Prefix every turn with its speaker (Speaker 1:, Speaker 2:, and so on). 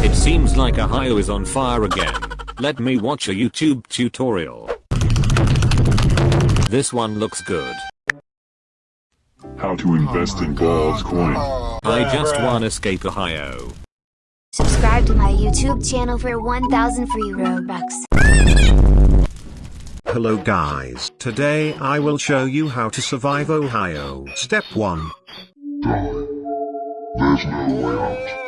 Speaker 1: It seems like Ohio is on fire again. Let me watch a YouTube tutorial. This one looks good.
Speaker 2: How to invest in Balls coin.
Speaker 1: I just wanna Escape Ohio.
Speaker 3: Subscribe to my YouTube channel for 1000 free Robux.
Speaker 4: Hello guys, today I will show you how to survive Ohio. Step 1.
Speaker 2: Die. There's no way out.